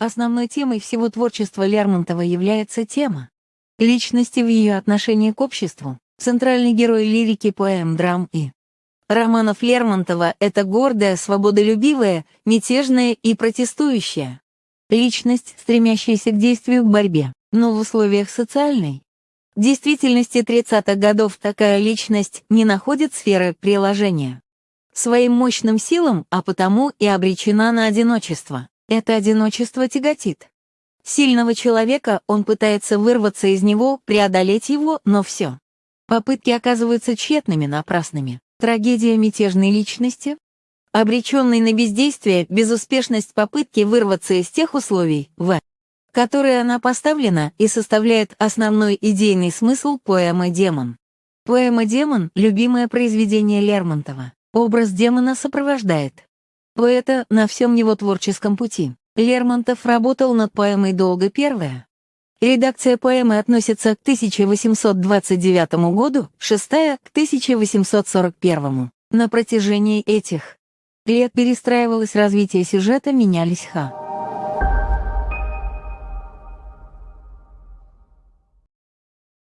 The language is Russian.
Основной темой всего творчества Лермонтова является тема личности в ее отношении к обществу, центральный герой лирики поэм, драм и романов Лермонтова — это гордая, свободолюбивая, мятежная и протестующая личность, стремящаяся к действию в борьбе, но в условиях социальной. В действительности 30-х годов такая личность не находит сферы приложения своим мощным силам, а потому и обречена на одиночество. Это одиночество тяготит. Сильного человека он пытается вырваться из него, преодолеть его, но все. Попытки оказываются тщетными, напрасными. Трагедия мятежной личности, обреченной на бездействие, безуспешность попытки вырваться из тех условий, в которые она поставлена и составляет основной идейный смысл поэмы «Демон». Поэма «Демон» — любимое произведение Лермонтова. Образ демона сопровождает поэта на всем его творческом пути. Лермонтов работал над поэмой долго первая. Редакция поэмы относится к 1829 году, шестая — к 1841. На протяжении этих лет перестраивалось развитие сюжета, менялись ха.